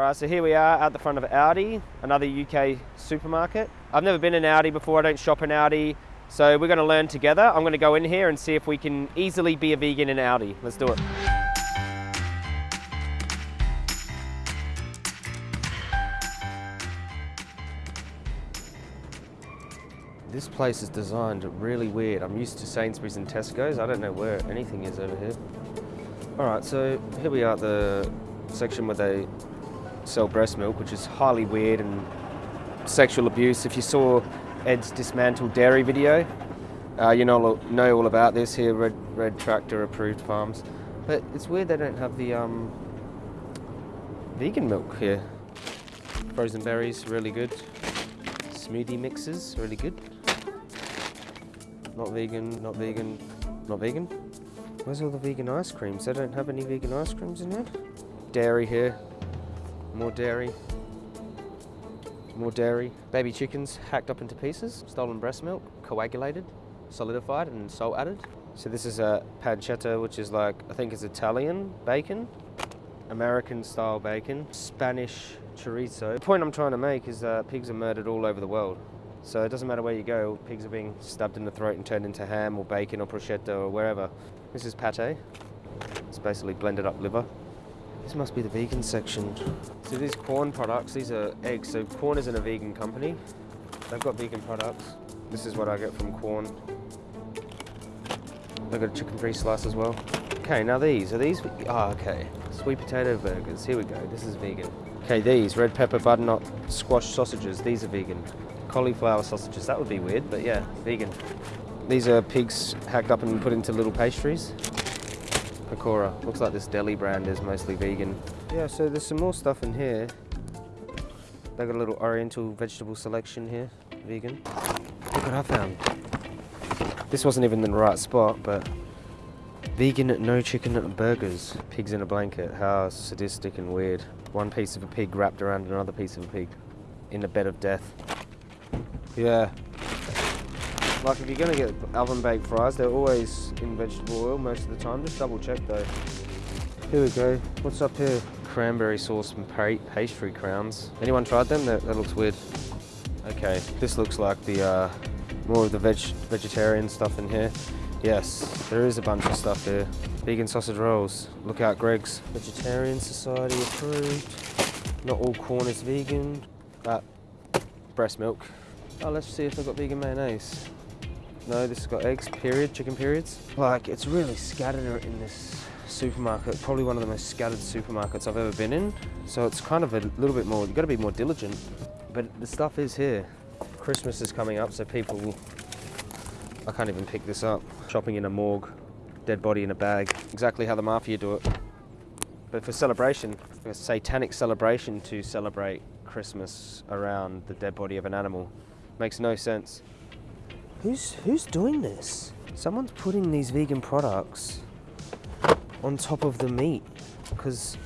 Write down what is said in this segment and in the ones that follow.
All right, so here we are at the front of Aldi, another UK supermarket. I've never been in Aldi before, I don't shop in Aldi, so we're gonna learn together. I'm gonna go in here and see if we can easily be a vegan in Aldi. Let's do it. This place is designed really weird. I'm used to Sainsbury's and Tesco's. I don't know where anything is over here. All right, so here we are at the section where they sell breast milk, which is highly weird and sexual abuse. If you saw Ed's Dismantle Dairy video, uh, you know, know all about this here, Red, Red Tractor approved farms. But it's weird they don't have the um, vegan milk here. Frozen berries, really good. Smoothie mixes, really good. Not vegan, not vegan, not vegan. Where's all the vegan ice creams? They don't have any vegan ice creams in here. Dairy here. More dairy. More dairy. Baby chickens hacked up into pieces. Stolen breast milk, coagulated, solidified and salt added. So this is a pancetta, which is like, I think it's Italian bacon. American style bacon. Spanish chorizo. The point I'm trying to make is that pigs are murdered all over the world. So it doesn't matter where you go, pigs are being stabbed in the throat and turned into ham or bacon or prosciutto or wherever. This is pate. It's basically blended up liver. This must be the vegan section. So these Quorn products, these are eggs. So Quorn isn't a vegan company. They've got vegan products. This is what I get from Quorn. They've got a chicken-free slice as well. Okay, now these, are these, oh, okay. Sweet potato burgers, here we go, this is vegan. Okay, these, red pepper butternut squash sausages, these are vegan. Cauliflower sausages, that would be weird, but yeah, vegan. These are pigs hacked up and put into little pastries. Pakora, looks like this deli brand is mostly vegan. Yeah, so there's some more stuff in here. They got a little oriental vegetable selection here, vegan. Look what I found. This wasn't even in the right spot, but vegan no chicken burgers. Pigs in a blanket, how sadistic and weird. One piece of a pig wrapped around another piece of a pig in a bed of death. Yeah. Like if you're gonna get oven baked fries, they're always in vegetable oil most of the time. Just double check though. Here we go. What's up here? Cranberry sauce and pastry crowns. Anyone tried them? That, that looks weird. Okay, this looks like the uh, more of the veg vegetarian stuff in here. Yes, there is a bunch of stuff here. Vegan sausage rolls. Look out, Greggs. Vegetarian Society approved. Not all Quorn is vegan. Uh, breast milk. Oh, let's see if they've got vegan mayonnaise. No, this has got eggs, period, chicken periods. Like, it's really scattered in this supermarket. Probably one of the most scattered supermarkets I've ever been in. So it's kind of a little bit more, you've got to be more diligent. But the stuff is here. Christmas is coming up, so people I can't even pick this up. Shopping in a morgue, dead body in a bag. Exactly how the mafia do it. But for celebration, a satanic celebration to celebrate Christmas around the dead body of an animal. Makes no sense. Who's, who's doing this? Someone's putting these vegan products on top of the meat. Because,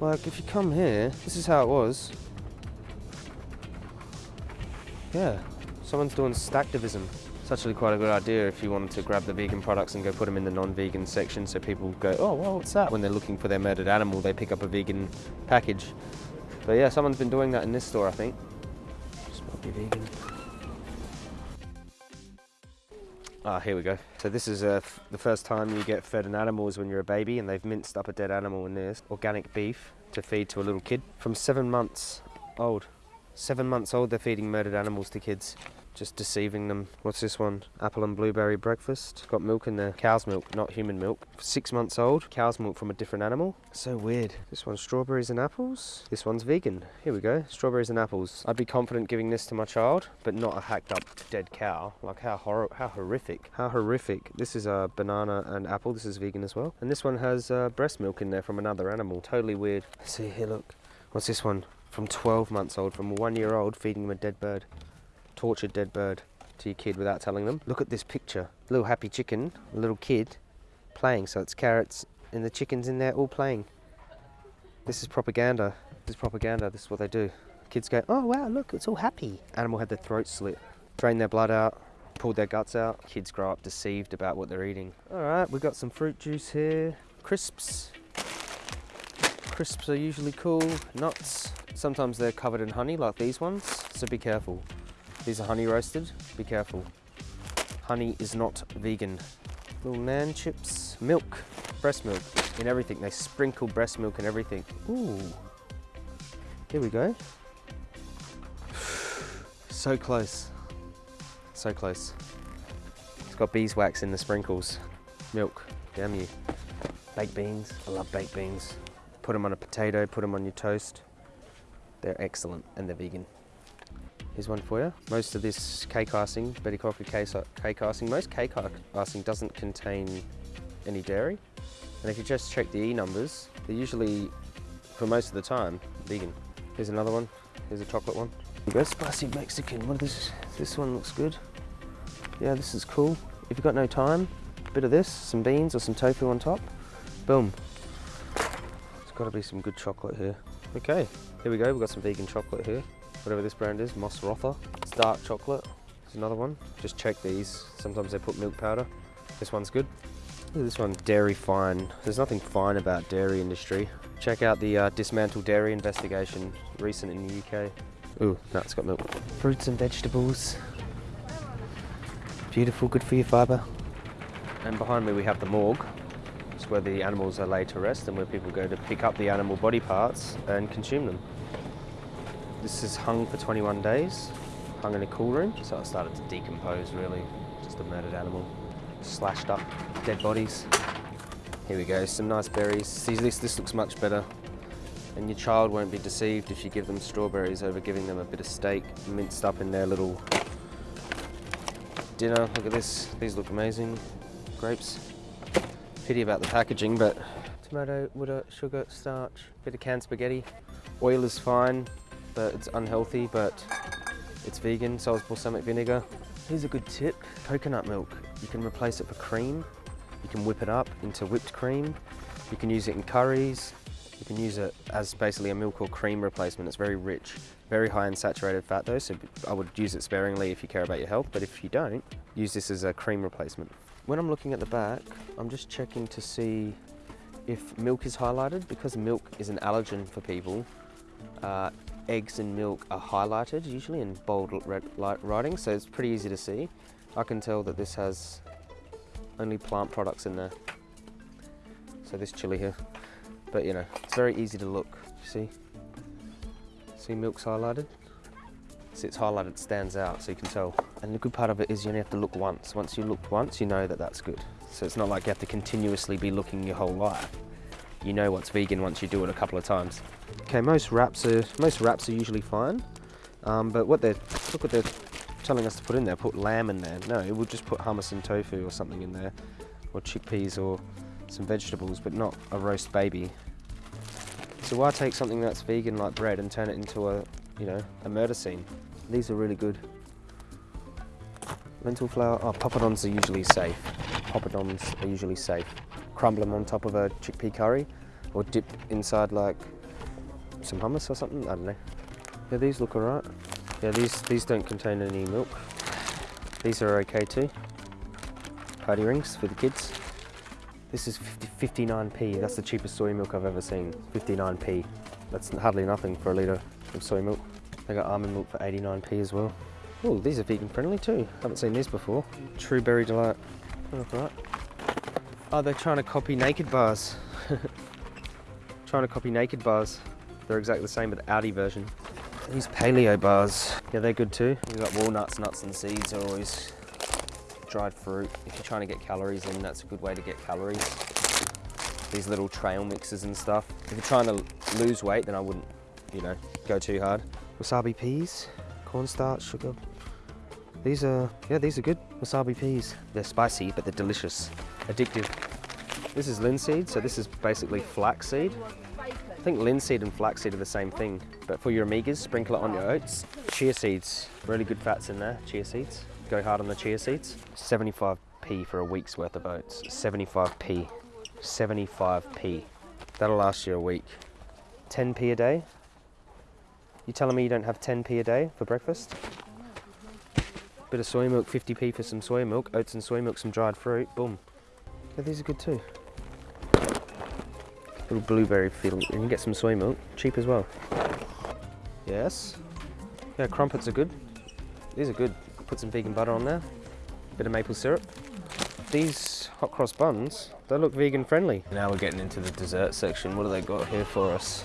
like, if you come here, this is how it was. Yeah, someone's doing stacktivism. It's actually quite a good idea if you wanted to grab the vegan products and go put them in the non-vegan section so people go, oh, well, what's that? When they're looking for their murdered animal, they pick up a vegan package. But yeah, someone's been doing that in this store, I think. This might be vegan. Ah, here we go. So this is uh, the first time you get fed an animal is when you're a baby and they've minced up a dead animal in this. Organic beef to feed to a little kid from seven months old. Seven months old they're feeding murdered animals to kids just deceiving them. What's this one? Apple and blueberry breakfast. Got milk in there. Cow's milk, not human milk. Six months old. Cow's milk from a different animal. So weird. This one's strawberries and apples. This one's vegan. Here we go. Strawberries and apples. I'd be confident giving this to my child, but not a hacked up dead cow. Like how hor how horrific. How horrific. This is a banana and apple. This is vegan as well. And this one has uh, breast milk in there from another animal. Totally weird. See here, look. What's this one? From 12 months old, from a one year old, feeding them a dead bird tortured dead bird to your kid without telling them. Look at this picture. Little happy chicken, little kid playing. So it's carrots and the chickens in there all playing. This is propaganda. This is propaganda. This is what they do. Kids go, oh wow, look, it's all happy. Animal had their throat slit, drained their blood out, pulled their guts out. Kids grow up deceived about what they're eating. All right, we've got some fruit juice here. Crisps. Crisps are usually cool. Nuts, sometimes they're covered in honey like these ones, so be careful. These are honey roasted, be careful. Honey is not vegan. Little nan chips, milk, breast milk in everything. They sprinkle breast milk in everything. Ooh, here we go. So close, so close. It's got beeswax in the sprinkles. Milk, damn you. Baked beans, I love baked beans. Put them on a potato, put them on your toast. They're excellent and they're vegan. Here's one for you. Most of this cake icing, Betty Crocker cake icing, most cake icing doesn't contain any dairy. And if you just check the E numbers, they're usually, for most of the time, vegan. Here's another one. Here's a chocolate one. Go spicy Mexican. What this? This one looks good. Yeah, this is cool. If you've got no time, a bit of this, some beans or some tofu on top. Boom. There's got to be some good chocolate here. Okay, here we go. We've got some vegan chocolate here. Whatever this brand is, Moser Roth. It's dark chocolate. There's another one. Just check these. Sometimes they put milk powder. This one's good. Look at this one, Dairyfine. There's nothing fine about dairy industry. Check out the uh, Dismantle Dairy investigation, recent in the UK. Ooh, no, it's got milk. Fruits and vegetables. Beautiful, good for your fibre. And behind me we have the morgue. It's where the animals are laid to rest and where people go to pick up the animal body parts and consume them. This is hung for 21 days, hung in a cool room, so it started to decompose really, just a murdered animal. Slashed up, dead bodies. Here we go, some nice berries. See, this, this looks much better. And your child won't be deceived if you give them strawberries over giving them a bit of steak minced up in their little dinner. Look at this, these look amazing. Grapes. Pity about the packaging, but tomato, water, sugar, starch, bit of canned spaghetti. Oil is fine, but it's unhealthy, but it's vegan, so is balsamic vinegar. Here's a good tip, coconut milk. You can replace it for cream. You can whip it up into whipped cream. You can use it in curries. You can use it as basically a milk or cream replacement. It's very rich, very high in saturated fat though, so I would use it sparingly if you care about your health, but if you don't, use this as a cream replacement. When I'm looking at the back, I'm just checking to see if milk is highlighted. Because milk is an allergen for people, uh, eggs and milk are highlighted usually in bold red light writing, so it's pretty easy to see. I can tell that this has only plant products in there. So this chili here. But you know, it's very easy to look, see? See milk's highlighted? See it's highlighted, stands out so you can tell. And the good part of it is you only have to look once. Once you looked once, you know that that's good. So it's not like you have to continuously be looking your whole life. You know what's vegan once you do it a couple of times. Okay, most wraps are most wraps are usually fine, um, but what they're look what they're telling us to put in there. Put lamb in there. No, we'll just put hummus and tofu or something in there, or chickpeas or some vegetables, but not a roast baby. So why take something that's vegan like bread and turn it into a, you know, a murder scene? These are really good. Lentil flour, oh, poppadoms are usually safe. Poppadoms are usually safe. Crumble them on top of a chickpea curry or dip inside like some hummus or something, I don't know. Yeah, these look alright. Yeah, these, these don't contain any milk. These are okay too. Party rings for the kids. This is 50, 59p. That's the cheapest soy milk I've ever seen. 59p. That's hardly nothing for a litre of soy milk. They got almond milk for 89p as well. Oh, these are vegan friendly too. Haven't seen these before. True Berry Delight. Look right. Oh, they're trying to copy Nakd Bars. trying to copy Nakd Bars. They're exactly the same, but the Aldi version. These paleo bars, yeah, they're good too. You've got walnuts, nuts, and seeds are always dried fruit. If you're trying to get calories in, that's a good way to get calories. These little trail mixes and stuff. If you're trying to lose weight, then I wouldn't, you know, go too hard. Wasabi peas, cornstarch, sugar. These are, yeah, these are good. Wasabi peas. They're spicy, but they're delicious. Addictive. This is linseed, so this is basically flaxseed. I think linseed and flaxseed are the same thing, but for your omegas, sprinkle it on your oats. Chia seeds, really good fats in there, chia seeds go hard on the chia seeds. 75p for a week's worth of oats. 75p. 75p. That'll last you a week. 10p a day. You telling me you don't have 10p a day for breakfast? Bit of soy milk, 50p for some soy milk, oats and soy milk, some dried fruit, boom. Yeah, these are good too. Little blueberry feel. You can get some soy milk, cheap as well. Yes. Yeah, crumpets are good. These are good. Put some vegan butter on there. Bit of maple syrup. These hot cross buns, they look vegan friendly. Now we're getting into the dessert section. What do they got here for us?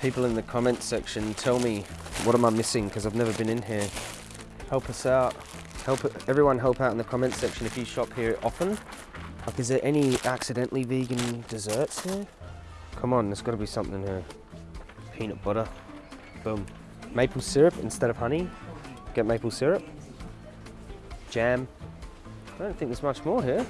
People in the comments section tell me what am I missing because I've never been in here. Help us out. Help everyone help out in the comments section if you shop here often. Like, is there any accidentally vegan desserts here? Come on, there's got to be something here. Peanut butter. Boom. Maple syrup instead of honey. Get maple syrup. Jam. I don't think there's much more here.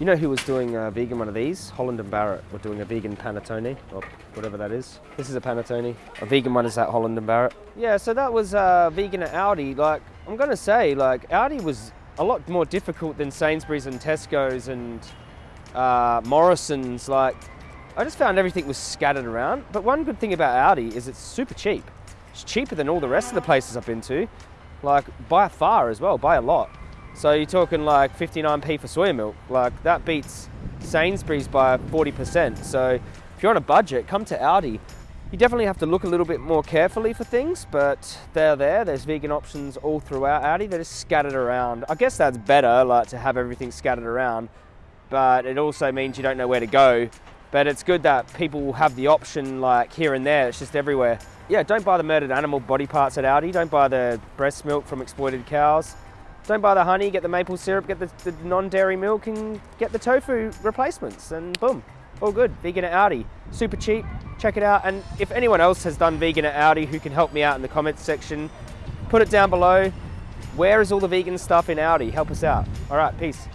You know who was doing a vegan one of these? Holland and Barrett were doing a vegan panettone, or whatever that is. This is a panettone. A vegan one is at Holland and Barrett. Yeah, so that was uh, vegan at Aldi. Like, I'm gonna say, like, Aldi was a lot more difficult than Sainsbury's and Tesco's and uh, Morrison's. Like, I just found everything was scattered around. But one good thing about Aldi is it's super cheap. It's cheaper than all the rest of the places I've been to. Like, by far as well, by a lot. So you're talking like 59p for soy milk. Like that beats Sainsbury's by 40%. So if you're on a budget, come to Aldi. You definitely have to look a little bit more carefully for things, but they're there. There's vegan options all throughout Aldi. They're just scattered around. I guess that's better, like to have everything scattered around, but it also means you don't know where to go. But it's good that people have the option like here and there. It's just everywhere. Yeah, don't buy the murdered animal body parts at Aldi. Don't buy the breast milk from exploited cows. Don't buy the honey, get the maple syrup, get the, the non-dairy milk and get the tofu replacements and boom, all good. Vegan at Aldi, super cheap, check it out. And if anyone else has done vegan at Aldi who can help me out in the comments section, put it down below. Where is all the vegan stuff in Aldi? Help us out. All right, peace.